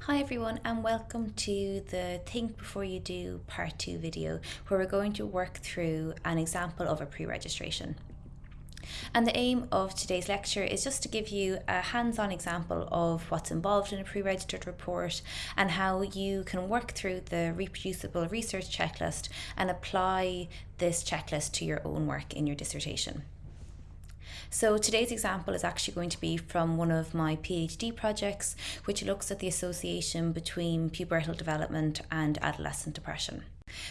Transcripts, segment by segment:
Hi everyone and welcome to the Think Before You Do part 2 video where we're going to work through an example of a pre-registration. And the aim of today's lecture is just to give you a hands-on example of what's involved in a pre-registered report and how you can work through the reproducible research checklist and apply this checklist to your own work in your dissertation. So today's example is actually going to be from one of my PhD projects, which looks at the association between pubertal development and adolescent depression.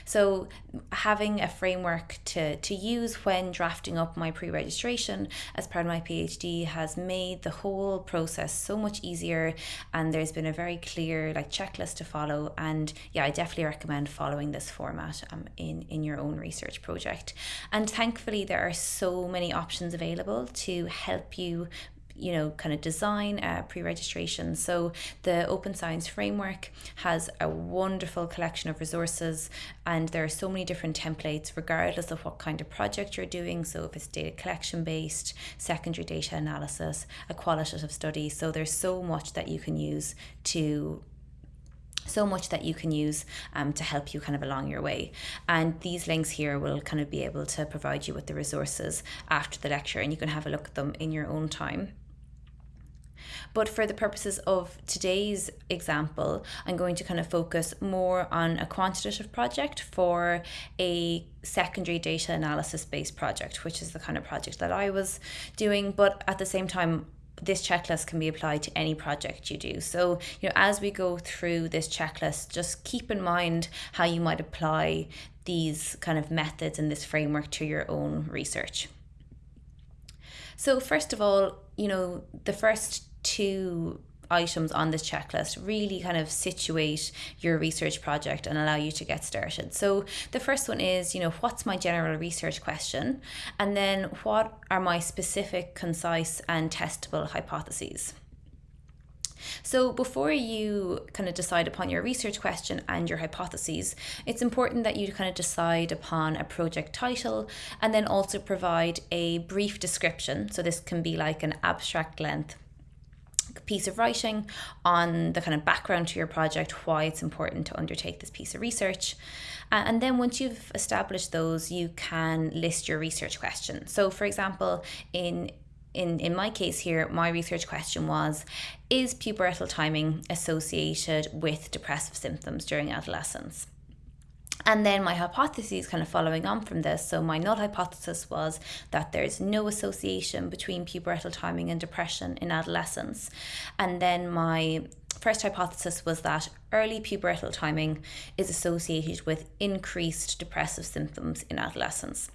So having a framework to, to use when drafting up my pre-registration as part of my PhD has made the whole process so much easier and there's been a very clear like checklist to follow. And yeah I definitely recommend following this format um, in, in your own research project. And thankfully there are so many options available to help you you know, kind of design uh, pre-registration. So the Open Science Framework has a wonderful collection of resources and there are so many different templates regardless of what kind of project you're doing. So if it's data collection based, secondary data analysis, a qualitative study. So there's so much that you can use to so much that you can use um, to help you kind of along your way. And these links here will kind of be able to provide you with the resources after the lecture and you can have a look at them in your own time. But for the purposes of today's example, I'm going to kind of focus more on a quantitative project for a secondary data analysis based project, which is the kind of project that I was doing. But at the same time, this checklist can be applied to any project you do. So, you know, as we go through this checklist, just keep in mind how you might apply these kind of methods and this framework to your own research. So, first of all, you know, the first two items on this checklist really kind of situate your research project and allow you to get started. So the first one is, you know, what's my general research question? And then what are my specific, concise and testable hypotheses? So before you kind of decide upon your research question and your hypotheses, it's important that you kind of decide upon a project title and then also provide a brief description. So this can be like an abstract length piece of writing on the kind of background to your project, why it's important to undertake this piece of research. Uh, and then once you've established those, you can list your research questions. So for example, in in, in my case here, my research question was Is pubertal timing associated with depressive symptoms during adolescence? And then my hypothesis, kind of following on from this, so my null hypothesis was that there's no association between pubertal timing and depression in adolescence. And then my first hypothesis was that early pubertal timing is associated with increased depressive symptoms in adolescence.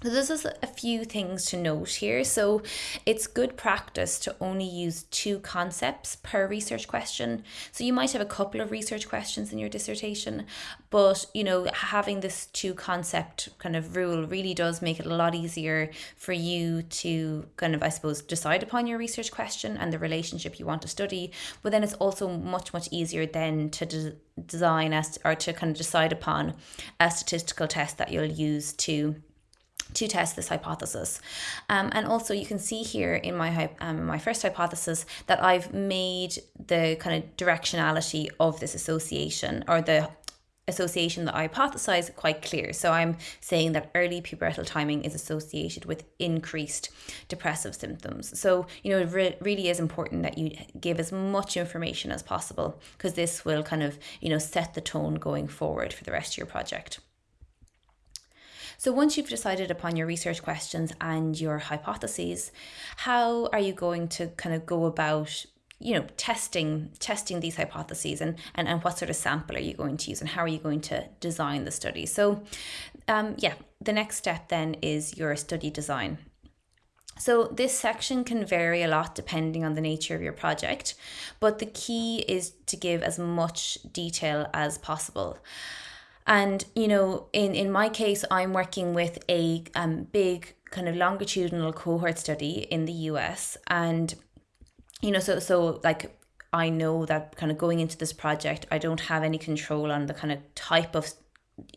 So this is a few things to note here. So it's good practice to only use two concepts per research question. So you might have a couple of research questions in your dissertation, but you know, having this two concept kind of rule really does make it a lot easier for you to kind of, I suppose, decide upon your research question and the relationship you want to study. But then it's also much, much easier then to de design as or to kind of decide upon a statistical test that you'll use to to test this hypothesis. Um, and also you can see here in my, um, my first hypothesis that I've made the kind of directionality of this association or the association that I hypothesize quite clear. So I'm saying that early pubertal timing is associated with increased depressive symptoms. So, you know, it re really is important that you give as much information as possible because this will kind of, you know, set the tone going forward for the rest of your project. So once you've decided upon your research questions and your hypotheses, how are you going to kind of go about you know testing testing these hypotheses and, and and what sort of sample are you going to use and how are you going to design the study so um, yeah the next step then is your study design so this section can vary a lot depending on the nature of your project, but the key is to give as much detail as possible. And, you know, in, in my case, I'm working with a um, big kind of longitudinal cohort study in the US. And, you know, so, so like, I know that kind of going into this project, I don't have any control on the kind of type of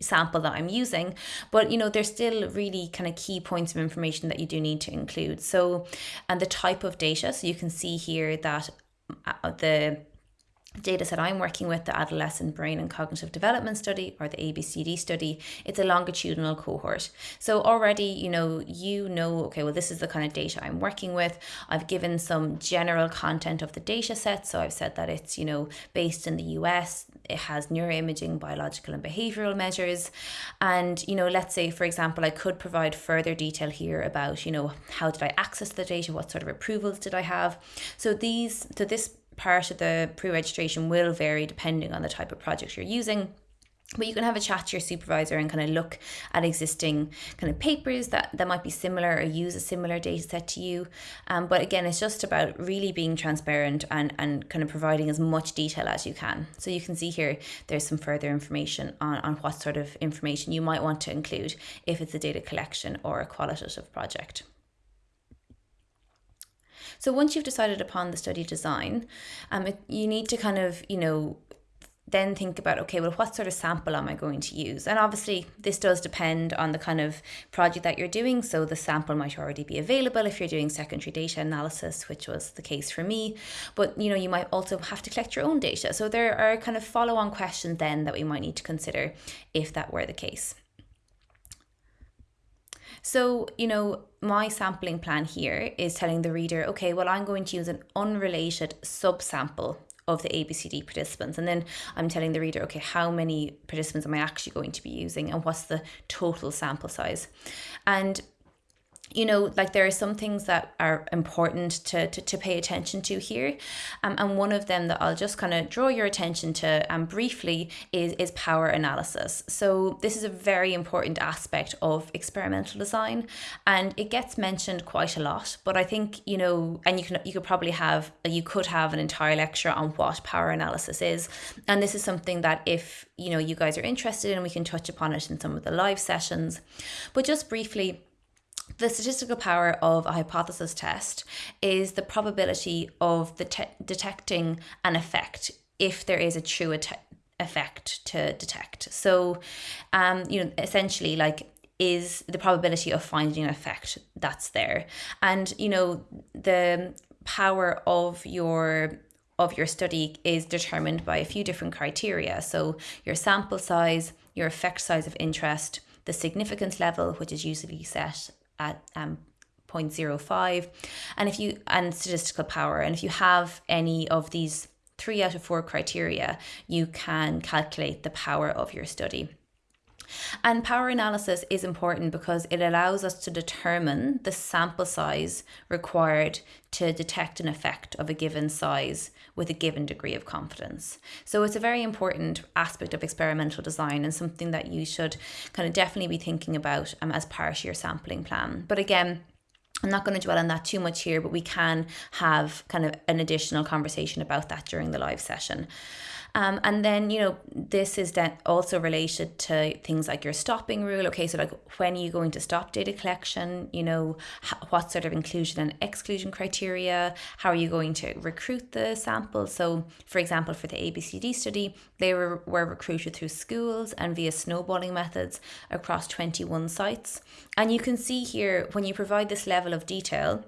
sample that I'm using, but you know, there's still really kind of key points of information that you do need to include. So, and the type of data, so you can see here that uh, the data set I'm working with, the Adolescent Brain and Cognitive Development Study or the ABCD study, it's a longitudinal cohort. So already, you know, you know, okay, well, this is the kind of data I'm working with. I've given some general content of the data set. So I've said that it's, you know, based in the US, it has neuroimaging, biological and behavioral measures. And, you know, let's say, for example, I could provide further detail here about, you know, how did I access the data? What sort of approvals did I have? So these, so this part of the pre-registration will vary depending on the type of project you're using but you can have a chat to your supervisor and kind of look at existing kind of papers that, that might be similar or use a similar data set to you. Um, but again, it's just about really being transparent and, and kind of providing as much detail as you can. So you can see here, there's some further information on, on what sort of information you might want to include if it's a data collection or a qualitative project. So once you've decided upon the study design, um, it, you need to kind of, you know, then think about okay well what sort of sample am i going to use? And obviously this does depend on the kind of project that you're doing. So the sample might already be available if you're doing secondary data analysis which was the case for me. But you know you might also have to collect your own data. So there are kind of follow on questions then that we might need to consider if that were the case so, you know, my sampling plan here is telling the reader, okay, well, I'm going to use an unrelated subsample of the ABCD participants. And then I'm telling the reader, okay, how many participants am I actually going to be using and what's the total sample size? And you know, like there are some things that are important to, to, to pay attention to here. Um, and one of them that I'll just kind of draw your attention to um, briefly is, is power analysis. So this is a very important aspect of experimental design and it gets mentioned quite a lot, but I think, you know, and you can, you could probably have, you could have an entire lecture on what power analysis is. And this is something that if, you know, you guys are interested in, we can touch upon it in some of the live sessions. But just briefly, the statistical power of a hypothesis test is the probability of the te- detecting an effect if there is a true effect to detect. So, um, you know, essentially, like is the probability of finding an effect that's there, and you know the power of your of your study is determined by a few different criteria. So your sample size, your effect size of interest, the significance level, which is usually set at um, 0.05 and if you and statistical power and if you have any of these three out of four criteria you can calculate the power of your study and power analysis is important because it allows us to determine the sample size required to detect an effect of a given size with a given degree of confidence. So it's a very important aspect of experimental design and something that you should kind of definitely be thinking about um, as part of your sampling plan. But again, I'm not going to dwell on that too much here, but we can have kind of an additional conversation about that during the live session. Um, and then, you know, this is then also related to things like your stopping rule. Okay, so like when are you going to stop data collection? You know, what sort of inclusion and exclusion criteria? How are you going to recruit the sample? So, for example, for the ABCD study, they were, were recruited through schools and via snowballing methods across 21 sites. And you can see here when you provide this level of detail,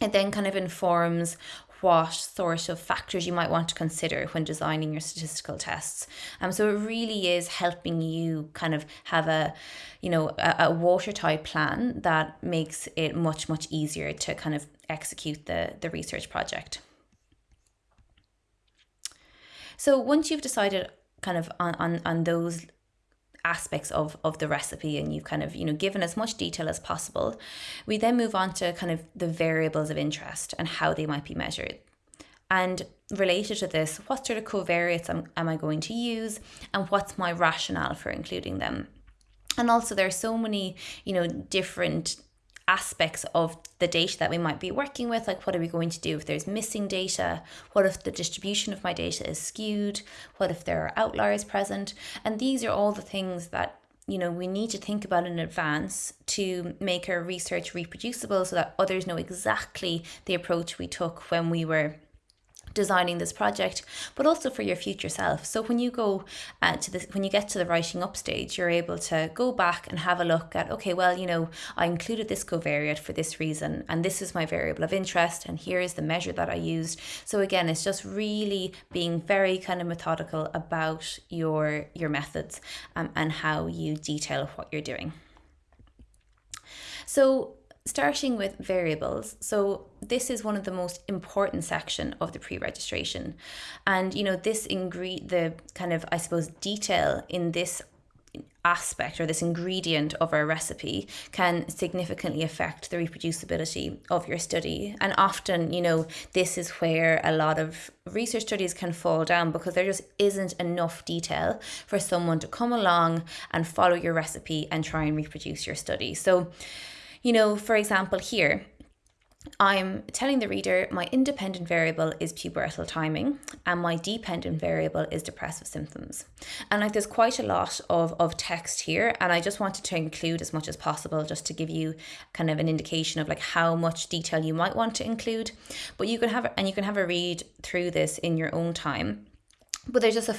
it then kind of informs what sort of factors you might want to consider when designing your statistical tests. Um, so it really is helping you kind of have a, you know, a, a watertight plan that makes it much, much easier to kind of execute the, the research project. So once you've decided kind of on, on, on those aspects of of the recipe and you've kind of you know given as much detail as possible we then move on to kind of the variables of interest and how they might be measured. And related to this what sort of covariates am, am i going to use and what's my rationale for including them? And also there are so many you know different aspects of the data that we might be working with like what are we going to do if there's missing data? What if the distribution of my data is skewed? What if there are outliers present? And these are all the things that you know we need to think about in advance to make our research reproducible so that others know exactly the approach we took when we were designing this project but also for your future self. So when you go uh, to this when you get to the writing up stage you're able to go back and have a look at okay well you know i included this covariate for this reason and this is my variable of interest and here is the measure that i used. So again it's just really being very kind of methodical about your your methods um, and how you detail what you're doing. So starting with variables. So this is one of the most important section of the pre-registration. And you know this ingre the kind of i suppose detail in this aspect or this ingredient of our recipe can significantly affect the reproducibility of your study. And often you know this is where a lot of research studies can fall down because there just isn't enough detail for someone to come along and follow your recipe and try and reproduce your study. So you know, for example, here, I'm telling the reader my independent variable is pubertal timing and my dependent variable is depressive symptoms. And like there's quite a lot of, of text here and I just wanted to include as much as possible just to give you kind of an indication of like how much detail you might want to include. But you can have and you can have a read through this in your own time. But there's just a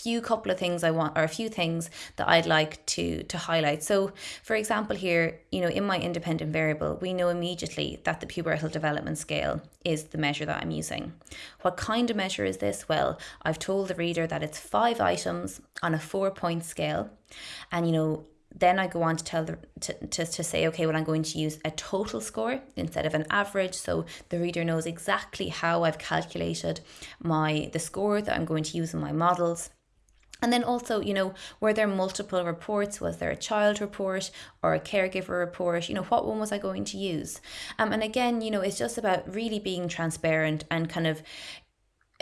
few couple of things I want or a few things that I'd like to to highlight. So for example here, you know, in my independent variable, we know immediately that the pubertal development scale is the measure that I'm using. What kind of measure is this? Well, I've told the reader that it's five items on a four point scale. And you know, then I go on to tell the to, to, to say, okay, well, I'm going to use a total score instead of an average. So the reader knows exactly how I've calculated my the score that I'm going to use in my models. And then also, you know, were there multiple reports? Was there a child report or a caregiver report? You know, what one was I going to use? Um, and again, you know, it's just about really being transparent and kind of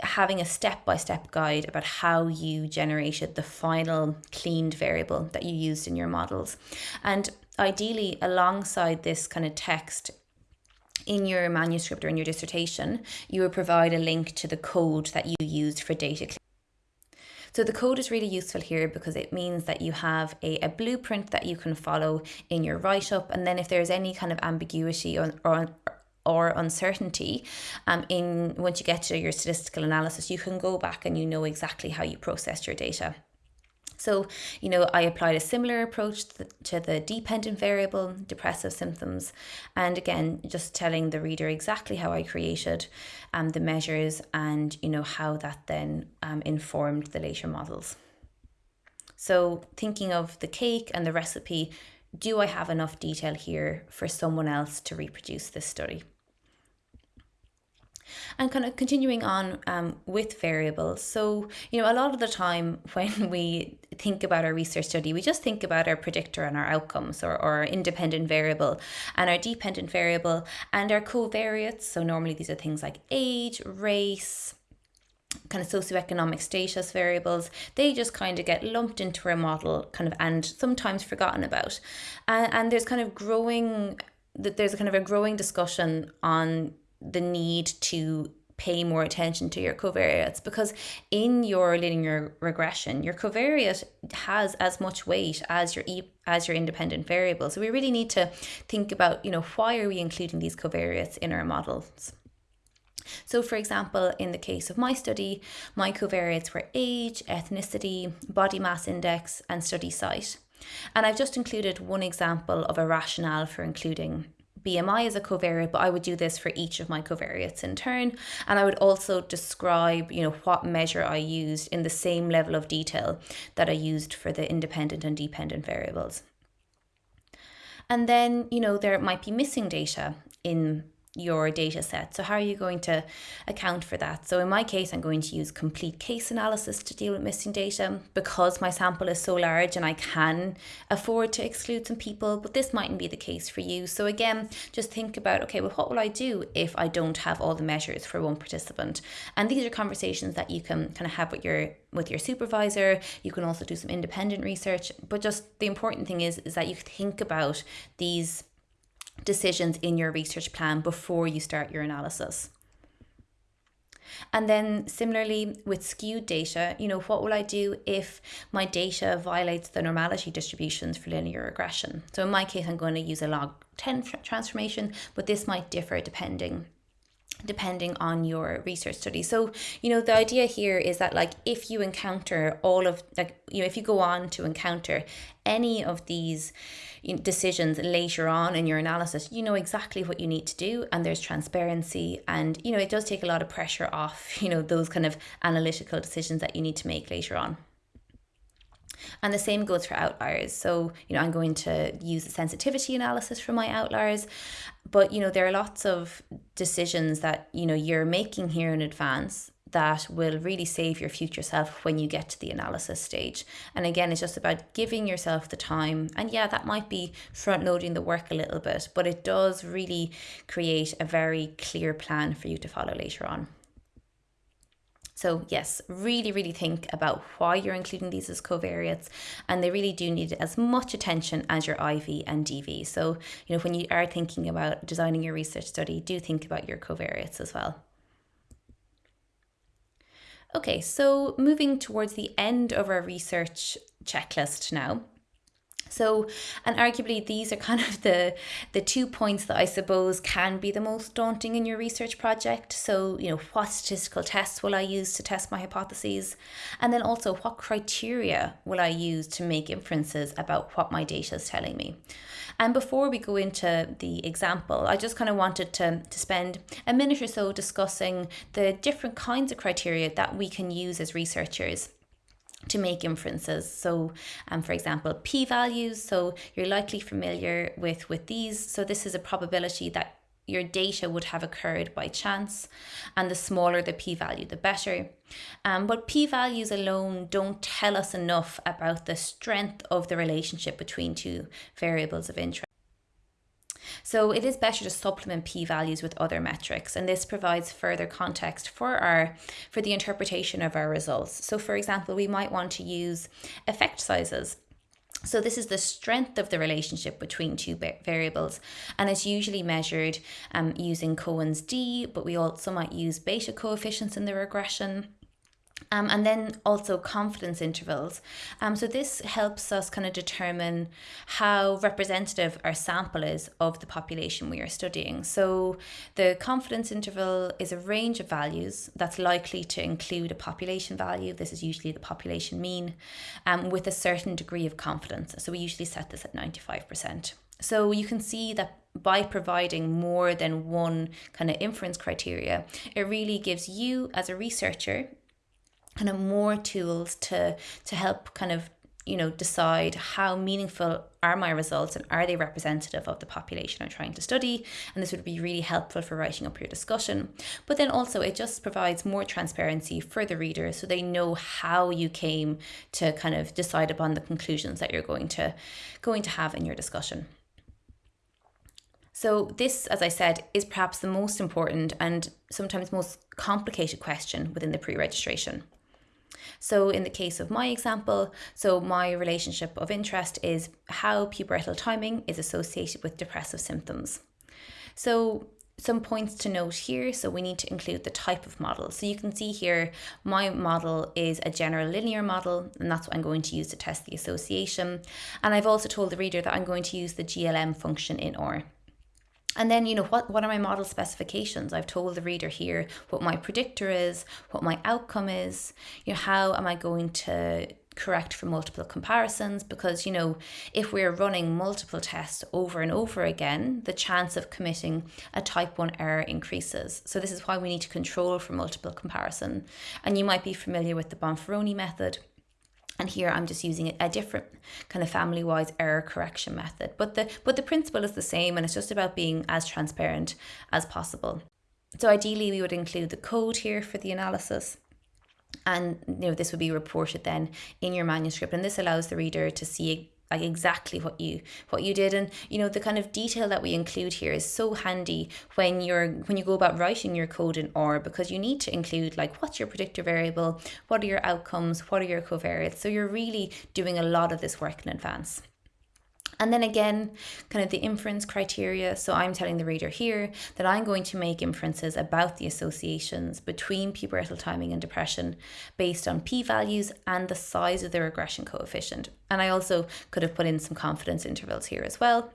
having a step by step guide about how you generated the final cleaned variable that you used in your models. And ideally, alongside this kind of text, in your manuscript or in your dissertation, you would provide a link to the code that you used for data so the code is really useful here because it means that you have a, a blueprint that you can follow in your write-up. And then if there's any kind of ambiguity or, or or uncertainty um, in once you get to your statistical analysis, you can go back and you know exactly how you processed your data. So, you know, I applied a similar approach to the, dependent variable, depressive symptoms, and again, just telling the reader exactly how I created um, the measures and, you know, how that then um, informed the later models. So, thinking of the cake and the recipe, do I have enough detail here for someone else to reproduce this study? And kind of continuing on um, with variables. So, you know, a lot of the time when we think about our research study, we just think about our predictor and our outcomes or, or our independent variable and our dependent variable and our covariates. So, normally these are things like age, race, kind of socioeconomic status variables, they just kind of get lumped into our model kind of and sometimes forgotten about. And, and there's kind of growing that there's kind of a growing discussion on the need to pay more attention to your covariates because in your linear regression your covariate has as much weight as your e- as your independent variable so we really need to think about you know why are we including these covariates in our models so, for example, in the case of my study, my covariates were age, ethnicity, body mass index, and study site. And I've just included one example of a rationale for including BMI as a covariate, but I would do this for each of my covariates in turn. And I would also describe, you know, what measure I used in the same level of detail that I used for the independent and dependent variables. And then, you know, there might be missing data in your data set. So how are you going to account for that? So in my case, I'm going to use complete case analysis to deal with missing data because my sample is so large and I can afford to exclude some people, but this mightn't be the case for you. So again, just think about, okay, well, what will I do if I don't have all the measures for one participant? And these are conversations that you can kind of have with your with your supervisor. You can also do some independent research, but just the important thing is is that you think about these decisions in your research plan before you start your analysis. And then similarly with skewed data, you know, what will I do if my data violates the normality distributions for linear regression? So in my case, I'm going to use a log 10 transformation, but this might differ depending depending on your research study. So, you know, the idea here is that like if you encounter all of like you know if you go on to encounter any of these decisions later on in your analysis, you know exactly what you need to do and there's transparency and you know it does take a lot of pressure off, you know, those kind of analytical decisions that you need to make later on. And the same goes for outliers. So, you know, I'm going to use a sensitivity analysis for my outliers, but you know, there are lots of decisions that, you know, you're making here in advance that will really save your future self when you get to the analysis stage. And again, it's just about giving yourself the time. And yeah, that might be front loading the work a little bit, but it does really create a very clear plan for you to follow later on. So yes, really, really think about why you're including these as covariates and they really do need as much attention as your IV and DV. So, you know, when you are thinking about designing your research study, do think about your covariates as well. Okay, so moving towards the end of our research checklist now. So, and arguably these are kind of the the two points that I suppose can be the most daunting in your research project. So, you know, what statistical tests will I use to test my hypotheses? And then also what criteria will I use to make inferences about what my data is telling me? And before we go into the example, I just kind of wanted to, to spend a minute or so discussing the different kinds of criteria that we can use as researchers to make inferences. So, um, for example, p-values. So you're likely familiar with with these. So this is a probability that your data would have occurred by chance, and the smaller the p-value, the better. Um, but p-values alone don't tell us enough about the strength of the relationship between two variables of interest. So it is better to supplement p-values with other metrics and this provides further context for our for the interpretation of our results. So for example, we might want to use effect sizes so this is the strength of the relationship between two variables and it's usually measured um, using Cohen's d, but we also might use beta coefficients in the regression. Um, and then also confidence intervals. Um, so this helps us kind of determine how representative our sample is of the population we are studying. So the confidence interval is a range of values that's likely to include a population value. This is usually the population mean um, with a certain degree of confidence. So we usually set this at 95%. So you can see that by providing more than one kind of inference criteria, it really gives you as a researcher kind of more tools to to help kind of you know decide how meaningful are my results and are they representative of the population I'm trying to study. And this would be really helpful for writing up your discussion. But then also it just provides more transparency for the reader so they know how you came to kind of decide upon the conclusions that you're going to going to have in your discussion. So this, as I said, is perhaps the most important and sometimes most complicated question within the pre-registration. So in the case of my example, so my relationship of interest is how pubertal timing is associated with depressive symptoms. So some points to note here. So we need to include the type of model. So you can see here, my model is a general linear model, and that's what I'm going to use to test the association. And I've also told the reader that I'm going to use the GLM function in R. And then, you know, what, what are my model specifications? I've told the reader here what my predictor is, what my outcome is, you know, how am I going to correct for multiple comparisons? Because you know if we're running multiple tests over and over again the chance of committing a type 1 error increases. So this is why we need to control for multiple comparison. And you might be familiar with the Bonferroni method and here I'm just using a different kind of family-wise error correction method. But the but the principle is the same and it's just about being as transparent as possible. So ideally we would include the code here for the analysis and you know this would be reported then in your manuscript and this allows the reader to see like exactly what you what you did. And you know the kind of detail that we include here is so handy when you're when you go about writing your code in R because you need to include like what's your predictor variable what are your outcomes what are your covariates. So you're really doing a lot of this work in advance and then again, kind of the inference criteria. So I'm telling the reader here that I'm going to make inferences about the associations between pubertal timing and depression based on p-values and the size of the regression coefficient. And I also could have put in some confidence intervals here as well.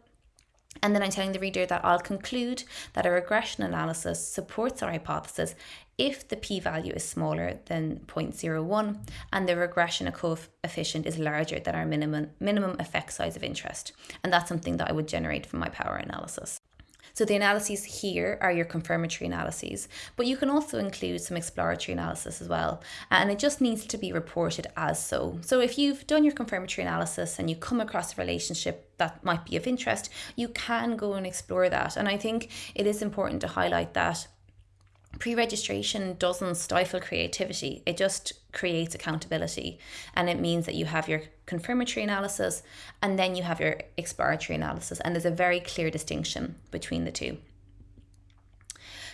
And then I'm telling the reader that I'll conclude that a regression analysis supports our hypothesis if the p-value is smaller than 0.01 and the regression coefficient is larger than our minimum minimum effect size of interest. And that's something that I would generate from my power analysis. So the analyses here are your confirmatory analyses, but you can also include some exploratory analysis as well. And it just needs to be reported as so. So if you've done your confirmatory analysis and you come across a relationship that might be of interest, you can go and explore that. And I think it is important to highlight that pre-registration doesn't stifle creativity. It just creates accountability. And it means that you have your confirmatory analysis and then you have your exploratory analysis. And there's a very clear distinction between the two.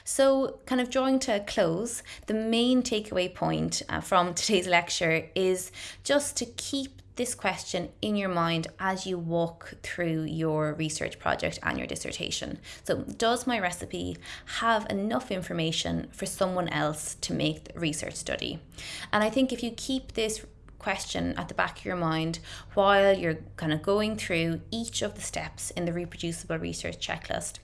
So, kind of drawing to a close, the main takeaway point uh, from today's lecture is just to keep this question in your mind as you walk through your research project and your dissertation. So, does my recipe have enough information for someone else to make the research study? And I think if you keep this question at the back of your mind while you're kind of going through each of the steps in the reproducible research checklist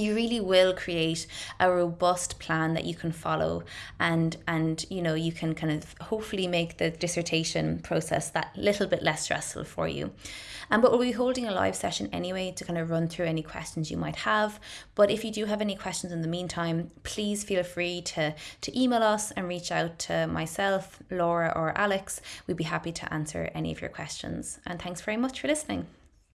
you really will create a robust plan that you can follow and and you know you can kind of hopefully make the dissertation process that little bit less stressful for you. And but we'll be holding a live session anyway to kind of run through any questions you might have. But if you do have any questions in the meantime please feel free to to email us and reach out to myself laura or alex. We'd be happy to answer any of your questions. And thanks very much for listening